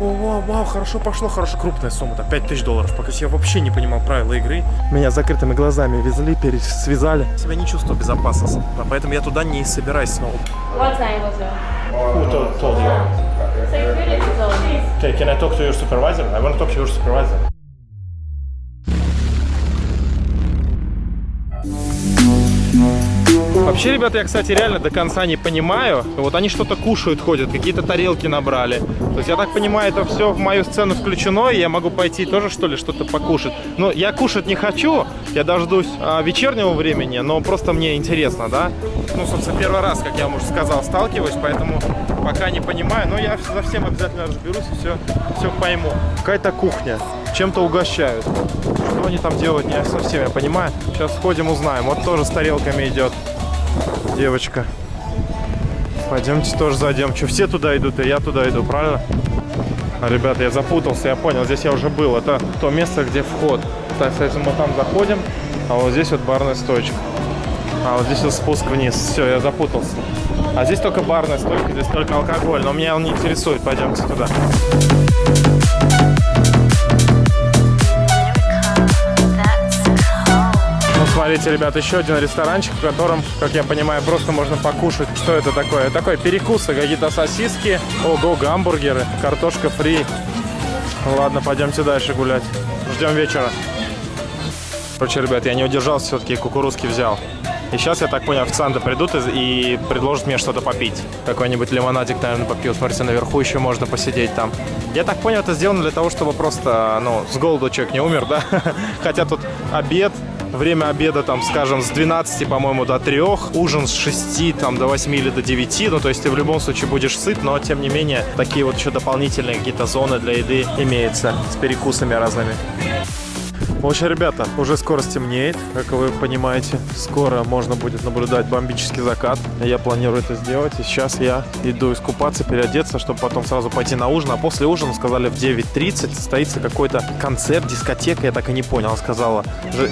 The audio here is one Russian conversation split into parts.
О, вау, вау, хорошо пошло, хорошо, крупная сумма-то, 5000 долларов. Пока я вообще не понимал правила игры. Меня закрытыми глазами везли, связали. Себя не чувствую безопасно, поэтому я туда не собираюсь снова. What time was it? Who told, told you? Security told me. Okay, can I talk to your supervisor? I want to talk to your supervisor. Вообще, ребята, я, кстати, реально до конца не понимаю. Вот они что-то кушают, ходят, какие-то тарелки набрали. То есть, я так понимаю, это все в мою сцену включено, и я могу пойти тоже, что ли, что-то покушать. Но я кушать не хочу, я дождусь а, вечернего времени, но просто мне интересно, да? Ну, собственно, первый раз, как я уже сказал, сталкиваюсь, поэтому пока не понимаю, но я за всем обязательно разберусь и все, все пойму. Какая-то кухня, чем-то угощают. Что они там делают, не совсем я понимаю. Сейчас сходим, узнаем. Вот тоже с тарелками идет девочка. Пойдемте тоже зайдем. Что, все туда идут, и я туда иду, правильно? А, ребята, я запутался, я понял, здесь я уже был. Это то место, где вход. Так, соответственно, мы там заходим, а вот здесь вот барная стойка. А вот здесь вот спуск вниз. Все, я запутался. А здесь только барная стойка, здесь только алкоголь. Но меня он не интересует. Пойдемте туда. Смотрите, ребят, еще один ресторанчик, в котором, как я понимаю, просто можно покушать. Что это такое? Такой перекусы, какие-то сосиски, ого, гамбургеры, картошка фри. Ладно, пойдемте дальше гулять. Ждем вечера. Короче, ребят, я не удержался, все-таки кукурузки взял. И сейчас, я так понял, официанты придут и, и предложат мне что-то попить. Какой-нибудь лимонадик, наверное, попью. Смотрите, наверху еще можно посидеть там. Я так понял, это сделано для того, чтобы просто, ну, с голоду человек не умер, да? Хотя тут обед, время обеда, там, скажем, с 12, по-моему, до 3, ужин с 6, там, до 8 или до 9, ну, то есть ты в любом случае будешь сыт, но, тем не менее, такие вот еще дополнительные какие-то зоны для еды имеются с перекусами разными. В общем, ребята, уже скоро стемнеет, как вы понимаете. Скоро можно будет наблюдать бомбический закат. Я планирую это сделать. И сейчас я иду искупаться, переодеться, чтобы потом сразу пойти на ужин. А после ужина, сказали, в 9.30 состоится какой-то концерт, дискотека. Я так и не понял. Сказала,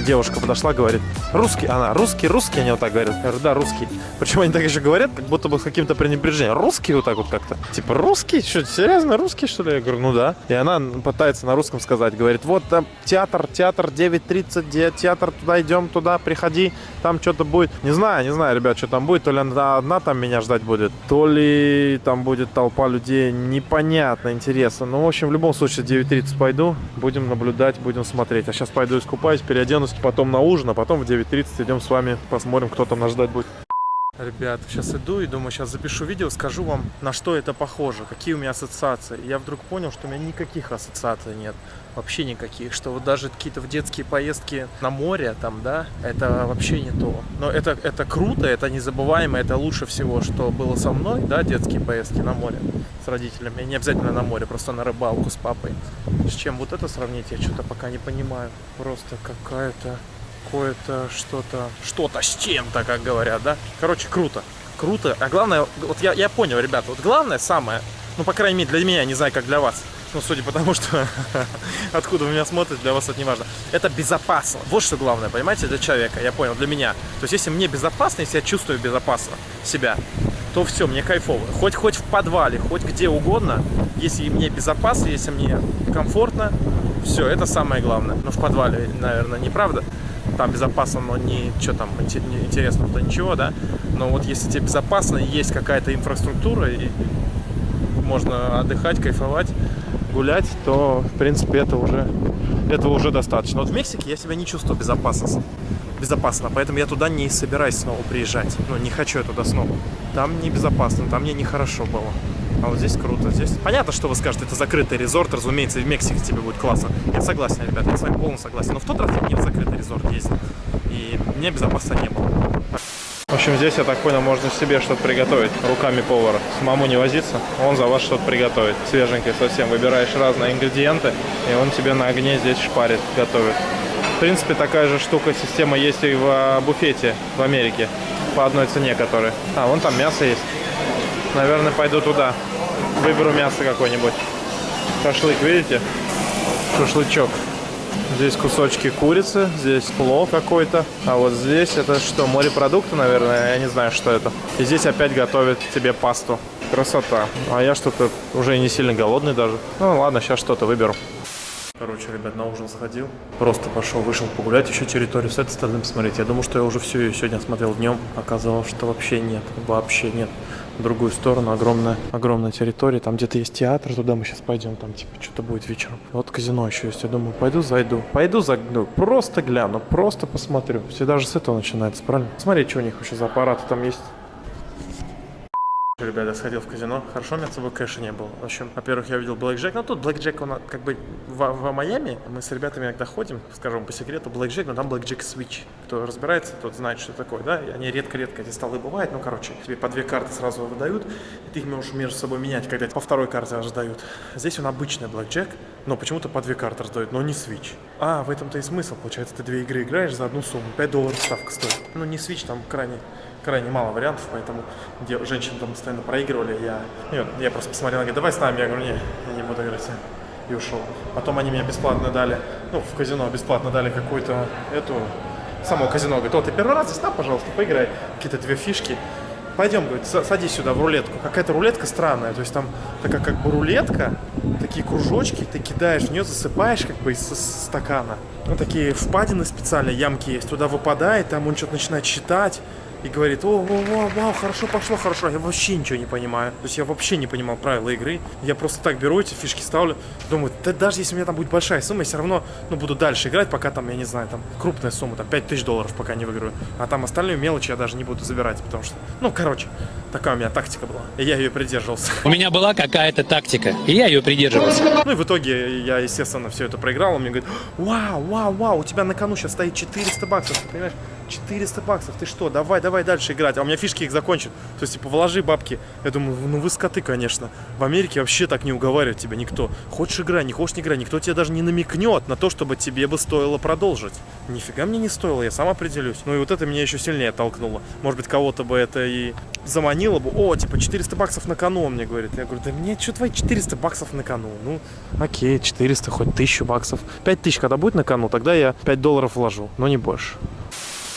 девушка подошла, говорит, русский. Она, русский, русский, они вот так говорят. Я говорю, да, русский. Причем они так еще говорят, как будто бы с каким-то пренебрежением. Русский вот так вот как-то. Типа, русский? Что, серьезно, русский, что ли? Я говорю, ну да. И она пытается на русском сказать. Говорит, вот там театр, театр театр 9.30, театр, туда идем, туда, приходи, там что-то будет. Не знаю, не знаю, ребят, что там будет, то ли она одна там меня ждать будет, то ли там будет толпа людей, непонятно, интересно. Ну, в общем, в любом случае, 9.30 пойду, будем наблюдать, будем смотреть. А сейчас пойду искупаюсь, переоденусь, потом на ужин, а потом в 9.30 идем с вами, посмотрим, кто там нас ждать будет. Ребят, сейчас иду и думаю, сейчас запишу видео, скажу вам, на что это похоже, какие у меня ассоциации. Я вдруг понял, что у меня никаких ассоциаций нет, вообще никаких, что вот даже какие-то в детские поездки на море там, да, это вообще не то. Но это, это круто, это незабываемо, это лучше всего, что было со мной, да, детские поездки на море с родителями. Не обязательно на море, просто на рыбалку с папой. С чем вот это сравнить, я что-то пока не понимаю. Просто какая-то какое-то что-то, что-то с чем-то, как говорят, да? Короче, круто, круто. А главное, вот я, я понял, ребята, вот главное самое, ну, по крайней мере, для меня, не знаю, как для вас, ну, судя по тому, что откуда вы меня смотрите, для вас это не важно. Это безопасно. Вот что главное, понимаете, для человека, я понял, для меня. То есть, если мне безопасно, если я чувствую безопасно себя, то все, мне кайфово. Хоть, хоть в подвале, хоть где угодно, если мне безопасно, если мне комфортно, все, это самое главное. Но в подвале, наверное, неправда там безопасно, но не что там интересно, то ничего, да. Но вот если тебе безопасно, есть какая-то инфраструктура, и можно отдыхать, кайфовать, гулять, то, в принципе, это уже, этого уже достаточно. Вот в Мексике я себя не чувствую безопасно, безопасно, поэтому я туда не собираюсь снова приезжать. Ну, не хочу я туда снова. Там небезопасно, там мне нехорошо было. А вот здесь круто. Здесь понятно, что вы скажете, это закрытый резорт, разумеется, и в Мексике тебе будет классно. Я согласен, ребята, я с вами полностью согласен. Но в тот раз я не в закрытый резорт ездил. И мне безопасно не было. В общем, здесь, я так понял, можно себе что-то приготовить руками повара. С маму не возиться, он за вас что-то приготовит. Свеженькое совсем. Выбираешь разные ингредиенты, и он тебе на огне здесь шпарит, готовит. В принципе, такая же штука, система есть и в а, буфете в Америке. По одной цене, которая. А, вон там мясо есть. Наверное, пойду туда. Выберу мясо какое-нибудь. Шашлык, видите? Шашлычок. Здесь кусочки курицы, здесь плов какой-то. А вот здесь это что, морепродукты, наверное? Я не знаю, что это. И здесь опять готовят тебе пасту. Красота. А я что-то уже не сильно голодный даже. Ну ладно, сейчас что-то выберу. Короче, ребят, на ужин сходил. Просто пошел, вышел погулять, еще территорию с этой стороны посмотреть. Я думал, что я уже всю ее сегодня смотрел днем. Оказалось, что вообще нет. Вообще нет. Другую сторону огромная, огромная территория. Там где-то есть театр, туда мы сейчас пойдем. Там типа что-то будет вечером. Вот казино еще есть. Я думаю, пойду зайду. Пойду зайду. Просто гляну, просто посмотрю. Все даже с этого начинается, правильно? Смотри, что у них вообще за аппараты там есть. Ребята, сходил в казино. Хорошо, у меня с собой кэша не было. В общем, во-первых, я увидел Блэк Джек. Ну, тут Блэк Джек, он как бы в, в Майами. Мы с ребятами иногда ходим, скажем по секрету, Блэк Джек, но там Блэк Джек Switch. Кто разбирается, тот знает, что такое, да? Они редко-редко эти столы бывают. Ну, короче, тебе по две карты сразу выдают, и ты их можешь между собой менять, когда по второй карте аж дают. Здесь он обычный Блэк Джек, но почему-то по две карты раздают, но не Switch. А, в этом-то и смысл. Получается, ты две игры играешь за одну сумму. 5 долларов ставка стоит. Ну, не Switch, там крайне крайне мало вариантов, поэтому где женщины там постоянно проигрывали, я, нет, я просто посмотрел, говорю, давай с нами, я говорю, не, я не буду играть, и ушел. Потом они мне бесплатно дали, ну, в казино бесплатно дали какую-то эту, само казино, говорит, о, ты первый раз здесь, на, пожалуйста, поиграй, какие-то две фишки, пойдем, говорит, садись сюда в рулетку. Какая-то рулетка странная, то есть там такая как бы рулетка, такие кружочки, ты кидаешь в нее, засыпаешь как бы из стакана. Ну, такие впадины специальные, ямки есть, туда выпадает, там он что-то начинает считать, и говорит, о, о, о, вау, хорошо пошло, хорошо. Я вообще ничего не понимаю. То есть я вообще не понимал правила игры. Я просто так беру эти фишки, ставлю. Думаю, да даже если у меня там будет большая сумма, я все равно ну, буду дальше играть, пока там, я не знаю, там крупная сумма, там 5000 долларов пока не выиграю. А там остальные мелочи я даже не буду забирать, потому что, ну, короче, такая у меня тактика была. И я ее придерживался. У меня была какая-то тактика, и я ее придерживался. Ну и в итоге я, естественно, все это проиграл. Он мне говорит, вау, вау, вау, у тебя на кону сейчас стоит 400 баксов, ты понимаешь? 400 баксов, ты что, давай, давай дальше играть. А у меня фишки их закончат. То есть, типа, вложи бабки. Я думаю, ну вы скоты, конечно. В Америке вообще так не уговаривает тебя никто. Хочешь играй, не хочешь не играй. Никто тебе даже не намекнет на то, чтобы тебе бы стоило продолжить. Нифига мне не стоило, я сам определюсь. Ну и вот это меня еще сильнее толкнуло. Может быть, кого-то бы это и заманило бы. О, типа, 400 баксов на кону, он мне говорит. Я говорю, да мне что твои 400 баксов на кону? Ну, окей, 400, хоть 1000 баксов. 5000 когда будет на кону, тогда я 5 долларов вложу, но не больше.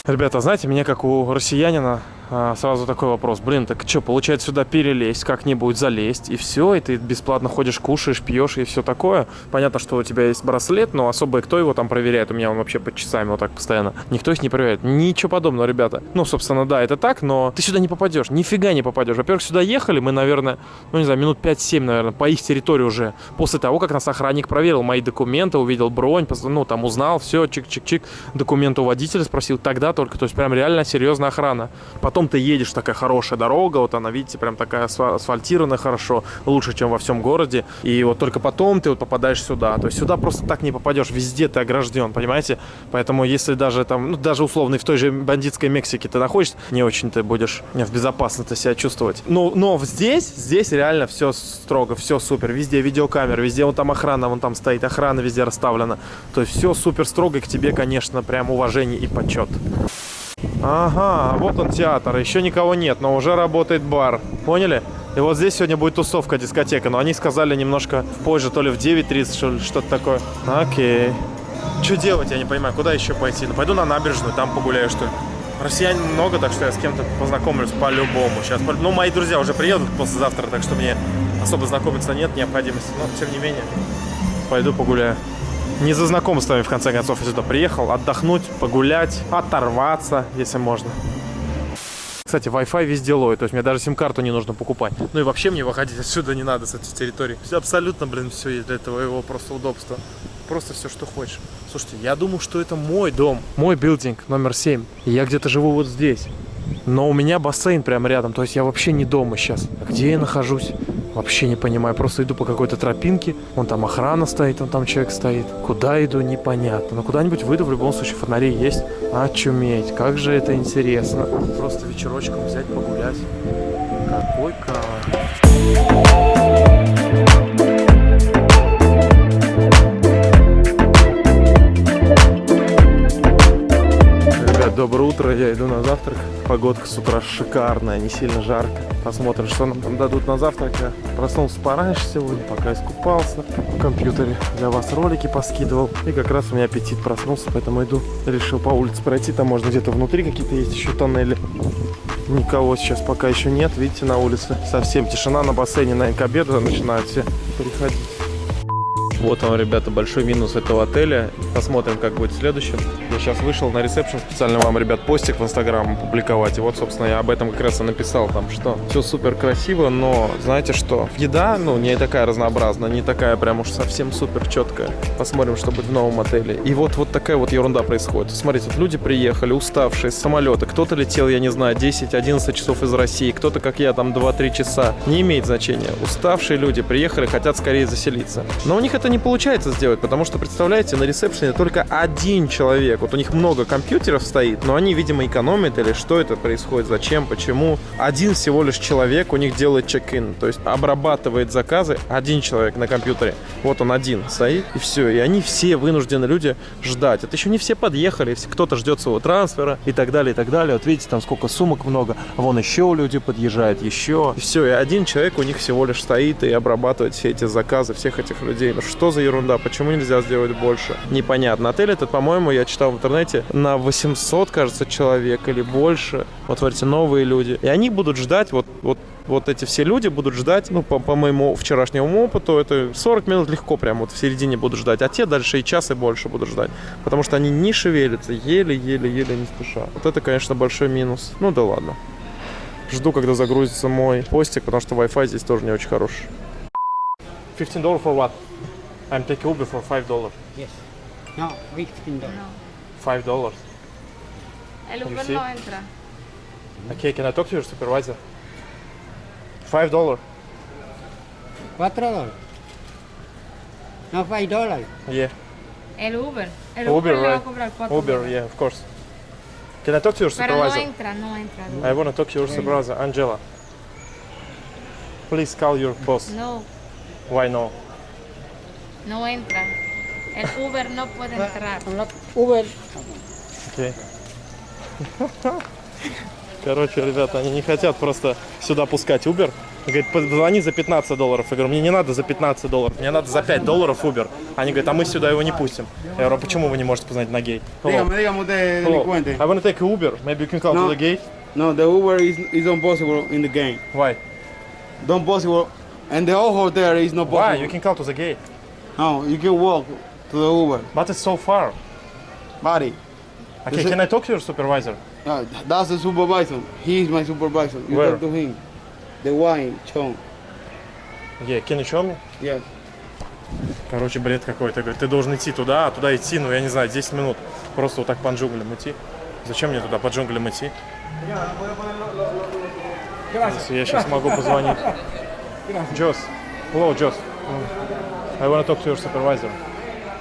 Ребята, знаете, меня как у россиянина а, сразу такой вопрос. Блин, так что, получается сюда перелезть, как-нибудь залезть, и все, и ты бесплатно ходишь, кушаешь, пьешь и все такое. Понятно, что у тебя есть браслет, но особо кто его там проверяет? У меня он вообще под часами вот так постоянно. Никто их не проверяет. Ничего подобного, ребята. Ну, собственно, да, это так, но ты сюда не попадешь, нифига не попадешь. Во-первых, сюда ехали мы, наверное, ну, не знаю, минут 5-7, наверное, по их территории уже. После того, как нас охранник проверил мои документы, увидел бронь, ну, там узнал, все, чик-чик-чик, документы у водителя спросил, тогда только, то есть прям реально серьезная охрана. Потом потом ты едешь, такая хорошая дорога, вот она, видите, прям такая асфальтированная хорошо, лучше, чем во всем городе. И вот только потом ты вот попадаешь сюда. То есть сюда просто так не попадешь, везде ты огражден, понимаете? Поэтому если даже там, ну, даже условно в той же бандитской Мексике ты находишься, не очень ты будешь в безопасности себя чувствовать. Но, но здесь, здесь реально все строго, все супер. Везде видеокамеры, везде вон там охрана, вон там стоит, охрана везде расставлена. То есть все супер строго, и к тебе, конечно, прям уважение и почет. Ага, вот он театр. Еще никого нет, но уже работает бар. Поняли? И вот здесь сегодня будет тусовка, дискотека. Но они сказали немножко позже, то ли в 9.30, что ли, что-то такое. Окей. Что делать, я не понимаю. Куда еще пойти? Ну, пойду на набережную, там погуляю, что ли. Россиян много, так что я с кем-то познакомлюсь по-любому. Сейчас, ну, мои друзья уже приедут послезавтра, так что мне особо знакомиться нет необходимости. Но, тем не менее, пойду погуляю не за знакомствами, в конце концов, я сюда приехал. Отдохнуть, погулять, оторваться, если можно. Кстати, Wi-Fi везде ловит, то есть мне даже сим-карту не нужно покупать. Ну и вообще мне выходить отсюда не надо, с этой территории. Все, абсолютно, блин, все есть для этого его просто удобства. Просто все, что хочешь. Слушайте, я думаю, что это мой дом, мой билдинг номер 7. И я где-то живу вот здесь. Но у меня бассейн прямо рядом, то есть я вообще не дома сейчас. Где я нахожусь? Вообще не понимаю. Просто иду по какой-то тропинке. Вон там охрана стоит, вон там человек стоит. Куда иду, непонятно. Но куда-нибудь выйду, в любом случае фонари есть. Очуметь. Как же это интересно. Просто вечерочком взять, погулять. Какой кайф. Доброе утро, я иду на завтрак. Погодка с утра шикарная, не сильно жарко. Посмотрим, что нам там дадут на завтрак. Я проснулся пораньше сегодня, пока искупался. В компьютере для вас ролики поскидывал. И как раз у меня аппетит проснулся, поэтому иду. Решил по улице пройти, там можно где-то внутри какие-то есть еще тоннели. Никого сейчас пока еще нет, видите, на улице. Совсем тишина на бассейне, наверное, к обеду начинают все приходить. Вот он, ребята, большой минус этого отеля. Посмотрим, как будет в следующем. Я сейчас вышел на ресепшн, специально вам, ребят, постик в Инстаграм публиковать. И вот, собственно, я об этом как раз и написал там, что все супер красиво, но знаете что? Еда, ну, не такая разнообразная, не такая прям уж совсем супер четкая. Посмотрим, что будет в новом отеле. И вот, вот такая вот ерунда происходит. Смотрите, вот люди приехали, уставшие с самолета. Кто-то летел, я не знаю, 10-11 часов из России, кто-то, как я, там 2-3 часа. Не имеет значения. Уставшие люди приехали, хотят скорее заселиться. Но у них это не получается сделать, потому что, представляете, на ресепшене только один человек. Вот у них много компьютеров стоит, но они, видимо, экономят или что это происходит, зачем, почему. Один всего лишь человек у них делает чек-ин, то есть обрабатывает заказы один человек на компьютере. Вот он один стоит, и все. И они все вынуждены люди ждать. Это еще не все подъехали, кто-то ждет своего трансфера и так далее, и так далее. Вот видите, там сколько сумок много. Вон еще люди подъезжают, еще. И все, и один человек у них всего лишь стоит и обрабатывает все эти заказы всех этих людей. Ну что за ерунда? Почему нельзя сделать больше? Непонятно. Отель этот, по-моему, я читал в интернете, на 800, кажется, человек или больше. Вот смотрите, новые люди. И они будут ждать, вот, вот вот эти все люди будут ждать, ну, по, по моему вчерашнему опыту, это 40 минут легко прям вот в середине будут ждать, а те дальше и час и больше будут ждать, потому что они не шевелятся, еле-еле-еле не спеша. Вот это, конечно, большой минус. Ну да ладно. Жду, когда загрузится мой постик, потому что Wi-Fi здесь тоже не очень хороший. 15 долларов for what? I'm taking Uber for five dollars. Yes. No, fifteen dollars. No. Five dollars. El Uber no entra. Okay, can I talk to your supervisor? Five dollars. Cuatro dollars. No, five dollars. Yeah. El Uber. El Uber, Uber right. Uber, yeah, of course. Can I talk to your supervisor? Pero no entra, no entra. No. I want to talk to your supervisor, Angela. Please call your boss. No. Why no? No entra. El Uber no puede entrar. Uber. Окей. Короче, ребята, они не хотят просто сюда пускать Uber. Говорит, позвони за 15 долларов. Я говорю, мне не надо за 15 долларов, мне надо за 5 долларов Uber. Они говорят, а мы сюда его не пустим. Я говорю, а почему вы не можете позвонить на гейт? Hello. Hello. I want to take Uber. Maybe you can call No. to the gate. No, the Uber is, is not possible in the game. Why? Don't possible. And the whole hotel is not possible. Why? You can call to the gate. No, you can walk to the Uber. But it's so far. Buddy, Okay, can I talk to your supervisor? uh, that's the supervisor. He is my supervisor. You Where? talk to him. The wine, Chong. Yeah, can you show me? Yes. Короче, бред какой-то. Говорит, ты должен идти туда, а туда идти, ну, я не знаю, 10 минут. Просто вот так по джунглям идти. Зачем мне туда по джунглям идти? Если я сейчас могу позвонить. Джос. Hello, Джос. I want to talk to your supervisor.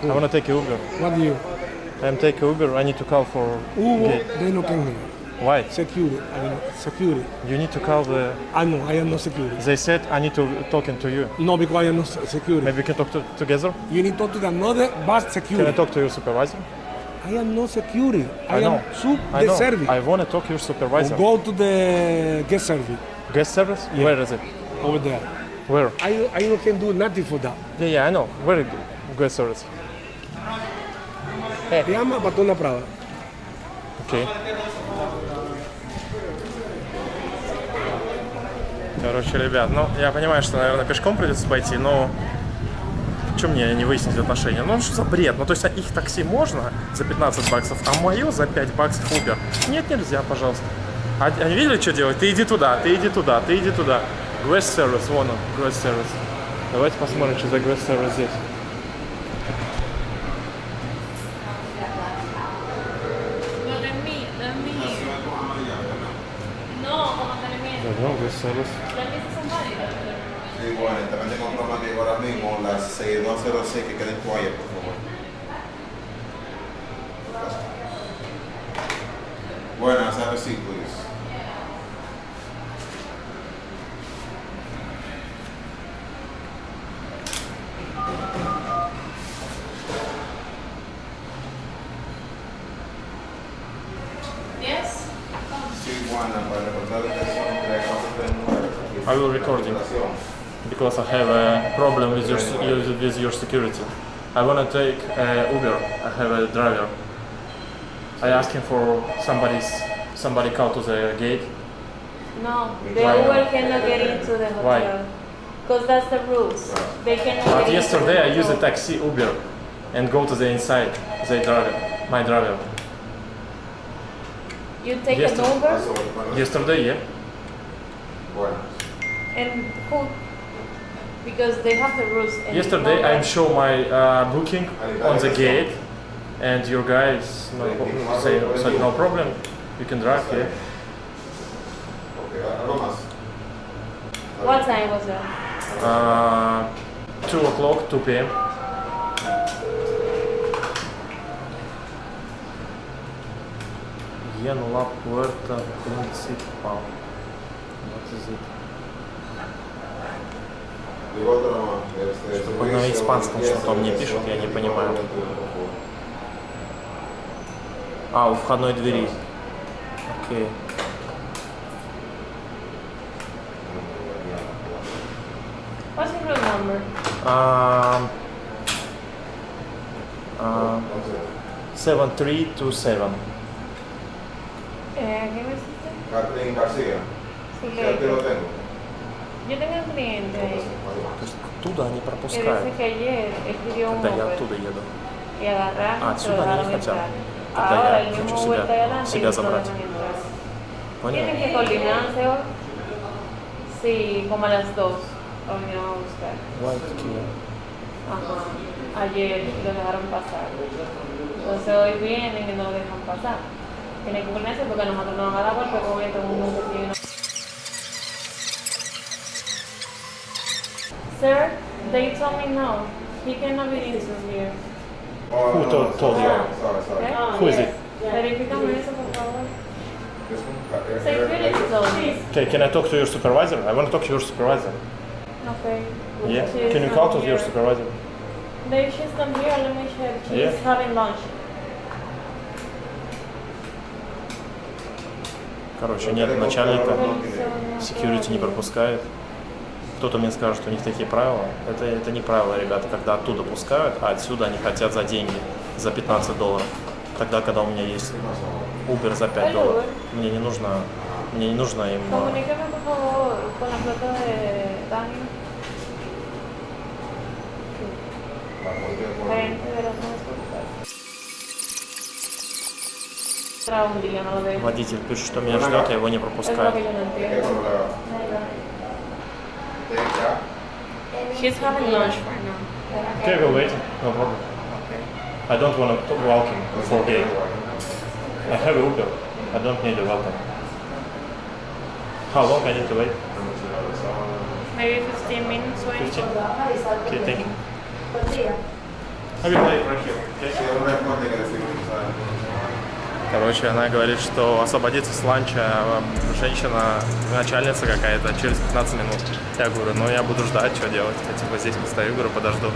I want to take a Uber. What do you? I'm taking Uber. I need to call for Uber, they no can hear. Why? Security, I mean, security. You need to call the... I know, I am not security. They said I need to talking to you. No, because I am not security. Maybe we can talk to, together? You need to talk to the another bus security. Can I talk to your supervisor? I am not security. I, I know. am sub I the know. service. I want to talk to your supervisor. Go to the guest service Guest service? Where is it? over there. Where? I I can do nothing for that. Yeah, yeah, I know. Where is guest service? Llama a Patona Prada. Окей. Короче, ребят, ну, я понимаю, что, наверное, пешком придется пойти, но... Что мне не выяснить отношения? Ну, что за бред? Ну, то есть, а их такси можно за 15 баксов, а мое за 5 баксов Uber? Нет, нельзя, пожалуйста. А, они видели, что делать? Ты иди туда, ты иди туда, ты иди туда. Grass Service, вон он, Grass Service. Давайте посмотрим, что за Grass Service здесь. No, de mí, de mí. No, como de mí. Пойдем, Grass Service. De mí son válidas. Sí, bueno, también tengo un problema que ahora mismo, las 6206, que queden quiet, por favor. Buenas, have a seat, please. I will recording. because I have a problem with your with your security. I wanna take uh, Uber. I have a driver. I asked him for somebody's somebody call to the gate. No, the Why Uber not? cannot get into the hotel. Why? Because that's the rules. They cannot But get into yesterday the I used a taxi Uber and go to the inside. They driver, my driver. You take Yesterday. an Uber Yesterday, yeah. bueno. And who? Because they have the rules. And Yesterday I one- show my uh, booking on the gate, and your guys no, say said no problem. You can drive here. Ok. What time was it? Uh, two o'clock, two p.m. Yen La Puerta Principal. What is it? Такой на испанском что-то мне пишет, я не понимаю. А, у входной двери. Окей. What's your room number? Um, uh, 7327. Eh, ¿Qué hiciste? Catherine García. Sí, Sí, aquí lo tengo. Yo tengo un cliente ahí То есть оттуда они que пропускают, dice que ayer escribió un когда я Uber оттуда еду. y agarraron А, y se lo отсюда они dejaron не хотят. entrar. Тогда Ahora я el хочу mismo себя- Uber está adelante y себя no lo забрать. dejan entrar. Понял? Tienen que coordinarse hoy. Sí, como a las 2 lo vinieron a buscar. White Kia. Ajá. Ayer lo dejaron pasar. Entonces hoy vienen y no lo dejan pasar. Tienen que ponerse porque nosotros no vamos a dar golpe con esto Sir, they told me no. He cannot be into here. Oh, Who no, told- told you? sorry, sorry, sorry. ¿Eh? Who is it? Verifícame eso, por favor. Security told me. Okay, can I talk to your supervisor? I want to talk to your supervisor. Okay. Yeah? She's Can you call to your supervisor? They, she's not here. Let me check. She's Yeah. having lunch. Короче, нет начальника, security не пропускает. Кто-то мне скажет, что у них такие правила. Это, это не правила, ребята, когда оттуда пускают, а отсюда они хотят за деньги, за 15 долларов. Тогда, когда у меня есть Uber за 5 долларов, мне не нужно, мне не нужно им... э. Водитель пишет, что меня ждет, а его не пропускают. Que yo no ¿Qué entiendo. problema? Ya. She's having lunch right now. Okay, we'll wait. No problem. I don't want to walking before gate. I have a Uber. I don't need a welcome. How long I need to wait? Maybe 15 minutes waiting. 15? Okay, thank you. I will wait right here. Okay? Короче, она говорит, что освободится с ланча а, женщина, начальница какая-то, через 15 минут. Я говорю, ну я буду ждать, что делать. Я типа здесь постою, говорю, подожду.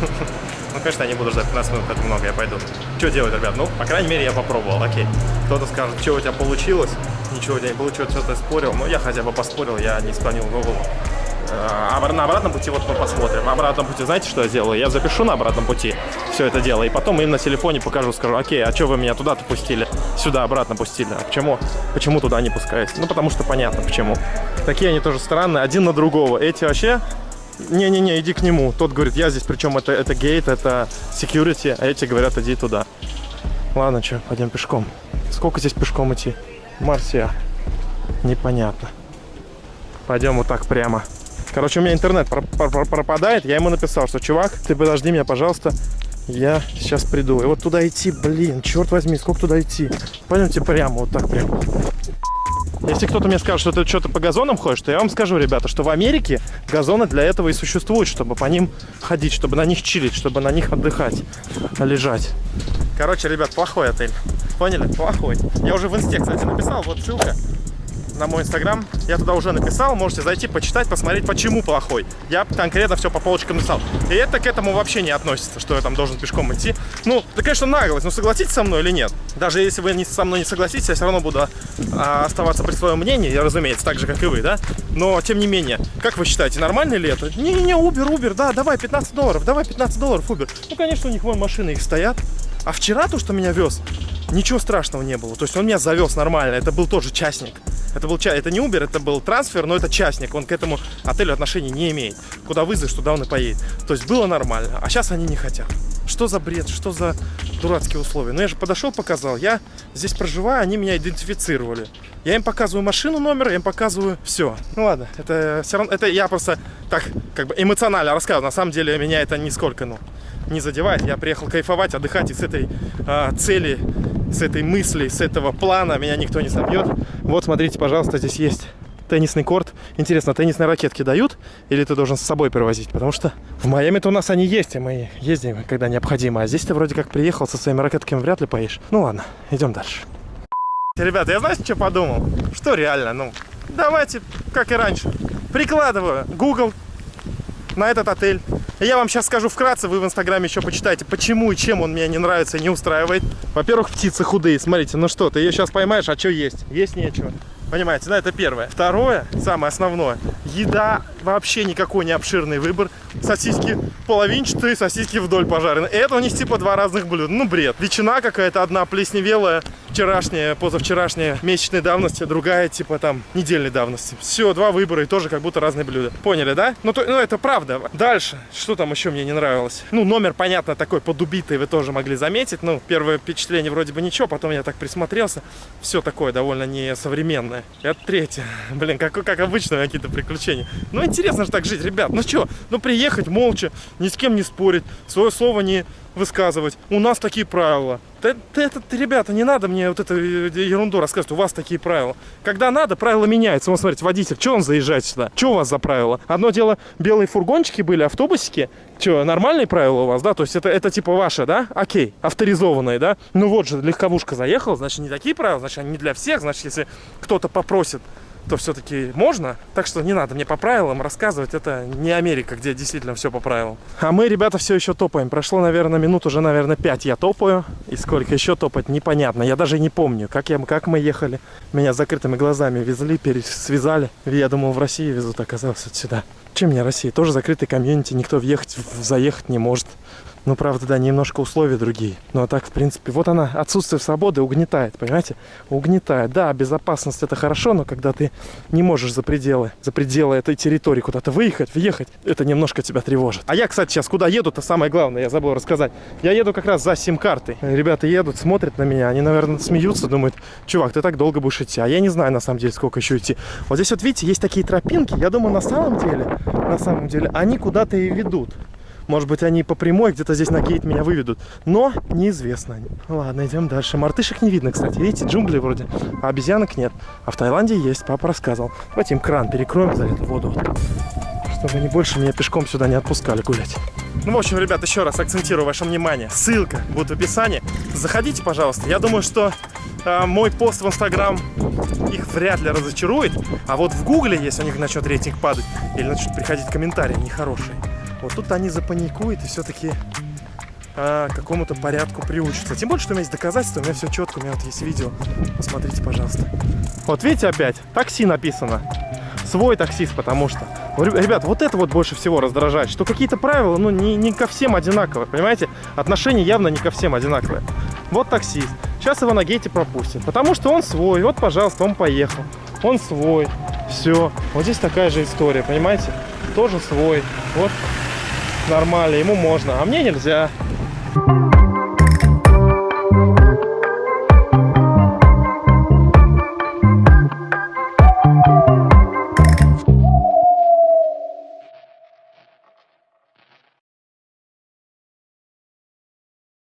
Ну, конечно, я не буду ждать 15 минут, это много, я пойду. Что делать, ребят? Ну, по крайней мере, я попробовал, окей. Кто-то скажет, что у тебя получилось? Ничего у тебя не получилось, что ты спорил. Ну, я хотя бы поспорил, я не склонил голову. А обра- на обратном пути вот мы посмотрим. На обратном пути, знаете, что я сделаю? Я запишу на обратном пути все это дело, и потом им на телефоне покажу, скажу, окей, а что вы меня туда-то пустили? Сюда обратно пустили. А почему? Почему туда не пускаете? Ну, потому что понятно, почему. Такие они тоже странные, один на другого. Эти вообще... Не-не-не, иди к нему. Тот говорит, я здесь, причем это, это гейт, это security, а эти говорят, иди туда. Ладно, что, пойдем пешком. Сколько здесь пешком идти? Марсия. Непонятно. Пойдем вот так прямо. Короче, у меня интернет про- про- про- пропадает. Я ему написал, что чувак, ты подожди меня, пожалуйста. Я сейчас приду. И вот туда идти, блин, черт возьми, сколько туда идти? Пойдемте прямо, вот так прямо. Если кто-то мне скажет, что ты что-то по газонам ходишь, то я вам скажу, ребята, что в Америке газоны для этого и существуют, чтобы по ним ходить, чтобы на них чилить, чтобы на них отдыхать, лежать. Короче, ребят, плохой отель. Поняли? Плохой. Я уже в инсте, кстати, написал, вот ссылка на мой инстаграм. Я туда уже написал, можете зайти, почитать, посмотреть, почему плохой. Я конкретно все по полочкам написал. И это к этому вообще не относится, что я там должен пешком идти. Ну, это, конечно, наглость, но согласитесь со мной или нет? Даже если вы не, со мной не согласитесь, я все равно буду а, оставаться при своем мнении, я, разумеется, так же, как и вы, да? Но, тем не менее, как вы считаете, нормально ли это? Не-не-не, Uber, Uber, да, давай 15 долларов, давай 15 долларов, Uber. Ну, конечно, у них вон машины их стоят. А вчера то, что меня вез, Ничего страшного не было. То есть он меня завез нормально. Это был тоже частник. Это был это не Uber, это был трансфер, но это частник. Он к этому отелю отношения не имеет. Куда вызовешь, туда он и поедет. То есть было нормально. А сейчас они не хотят. Что за бред? Что за дурацкие условия? Ну я же подошел, показал. Я здесь проживаю, они меня идентифицировали. Я им показываю машину номер, я им показываю все. Ну ладно, это все равно, это я просто так как бы эмоционально рассказываю. На самом деле меня это нисколько, ну, не задевает. Я приехал кайфовать, отдыхать, и с этой а, цели, с этой мысли, с этого плана меня никто не собьет. Вот, смотрите, пожалуйста, здесь есть теннисный корт. Интересно, теннисные ракетки дают или ты должен с собой привозить? Потому что в Майами-то у нас они есть, и мы ездим, когда необходимо. А здесь ты вроде как приехал со своими ракетками, вряд ли поедешь. Ну ладно, идем дальше. Ребята, я знаете, что подумал? Что реально, ну, давайте, как и раньше, прикладываю Google на этот отель. Я вам сейчас скажу вкратце, вы в инстаграме еще почитайте, почему и чем он меня не нравится и не устраивает. Во-первых, птицы худые, смотрите, ну что, ты ее сейчас поймаешь, а что есть? Есть нечего. Понимаете, да, это первое. Второе, самое основное, еда вообще никакой не обширный выбор. Сосиски половинчатые, сосиски вдоль пожарены. Это у них типа два разных блюда. Ну, бред. Ветчина какая-то одна плесневелая, вчерашняя, позавчерашняя, месячной давности, другая типа там недельной давности. Все, два выбора и тоже как будто разные блюда. Поняли, да? Ну, то, ну это правда. Дальше, что там еще мне не нравилось? Ну, номер, понятно, такой подубитый, вы тоже могли заметить. Ну, первое впечатление вроде бы ничего, потом я так присмотрелся. Все такое довольно несовременное. Это третье. Блин, как, как обычно какие-то приключения. Ну, интересно же так жить, ребят. Ну что, ну приехать молча, ни с кем не спорить, свое слово не высказывать. У нас такие правила. Да, да это, ребята, не надо мне вот эту ерунду рассказывать. У вас такие правила. Когда надо, правила меняются. Вот смотрите, водитель, что он заезжает сюда? Что у вас за правила? Одно дело, белые фургончики были, автобусики. Что, нормальные правила у вас, да? То есть это, это типа ваше, да? Окей, авторизованные, да? Ну вот же, легковушка заехала, значит, не такие правила, значит, они не для всех. Значит, если кто-то попросит то все-таки можно. Так что не надо мне по правилам рассказывать. Это не Америка, где действительно все по правилам. А мы, ребята, все еще топаем. Прошло, наверное, минут уже, наверное, 5 я топаю. И сколько еще топать, непонятно. Я даже не помню, как, я, как мы ехали. Меня закрытыми глазами везли, связали. Я думал, в России везут, оказалось, вот сюда. Чем мне Россия? Тоже закрытый комьюнити, никто въехать, заехать не может. Ну, правда, да, немножко условия другие. Ну, а так, в принципе, вот она, отсутствие свободы угнетает, понимаете? Угнетает. Да, безопасность это хорошо, но когда ты не можешь за пределы, за пределы этой территории куда-то выехать, въехать, это немножко тебя тревожит. А я, кстати, сейчас куда еду, то самое главное, я забыл рассказать. Я еду как раз за сим-картой. Ребята едут, смотрят на меня, они, наверное, смеются, думают, чувак, ты так долго будешь идти. А я не знаю, на самом деле, сколько еще идти. Вот здесь вот, видите, есть такие тропинки, я думаю, на самом деле, на самом деле, они куда-то и ведут. Может быть, они по прямой где-то здесь на гейт меня выведут. Но неизвестно. Ладно, идем дальше. Мартышек не видно, кстати. Видите, джунгли вроде. А обезьянок нет. А в Таиланде есть, папа рассказывал. Давайте им кран перекроем за эту воду. Чтобы они больше меня пешком сюда не отпускали гулять. Ну, в общем, ребят, еще раз акцентирую ваше внимание. Ссылка будет в описании. Заходите, пожалуйста. Я думаю, что э, мой пост в Инстаграм их вряд ли разочарует. А вот в Гугле, если у них начнет рейтинг падать, или начнут приходить комментарии нехорошие, вот тут они запаникуют и все-таки а, какому-то порядку приучатся. Тем более, что у меня есть доказательства, у меня все четко, у меня вот есть видео. Посмотрите, пожалуйста. Вот видите опять, такси написано. Свой таксист, потому что. Ребят, вот это вот больше всего раздражает, что какие-то правила, ну, не, не ко всем одинаковые, понимаете? Отношения явно не ко всем одинаковые. Вот таксист. Сейчас его на гейте пропустят, потому что он свой. Вот, пожалуйста, он поехал. Он свой. Все. Вот здесь такая же история, понимаете? Тоже свой. Вот нормально, ему можно, а мне нельзя.